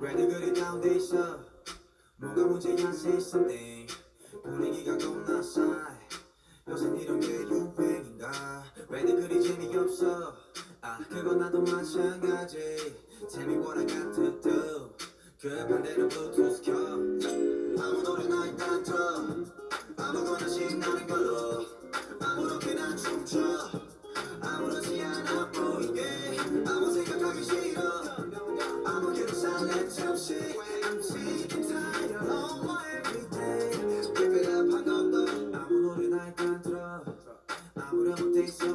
왜들 그리 다운돼 있어? 뭐가 문제야 say something 분위기가 겁나 싸해 요새 이런 게 유행인가? 왜들 그리 재미없어? 아 그건 나도 마찬가지. 재미보라 같은 뜻그 반대로 블루투스 켜. 아무 노래나 일단 틀어 아무거나 신나는 걸로. 아무렇게나 춤춰. They say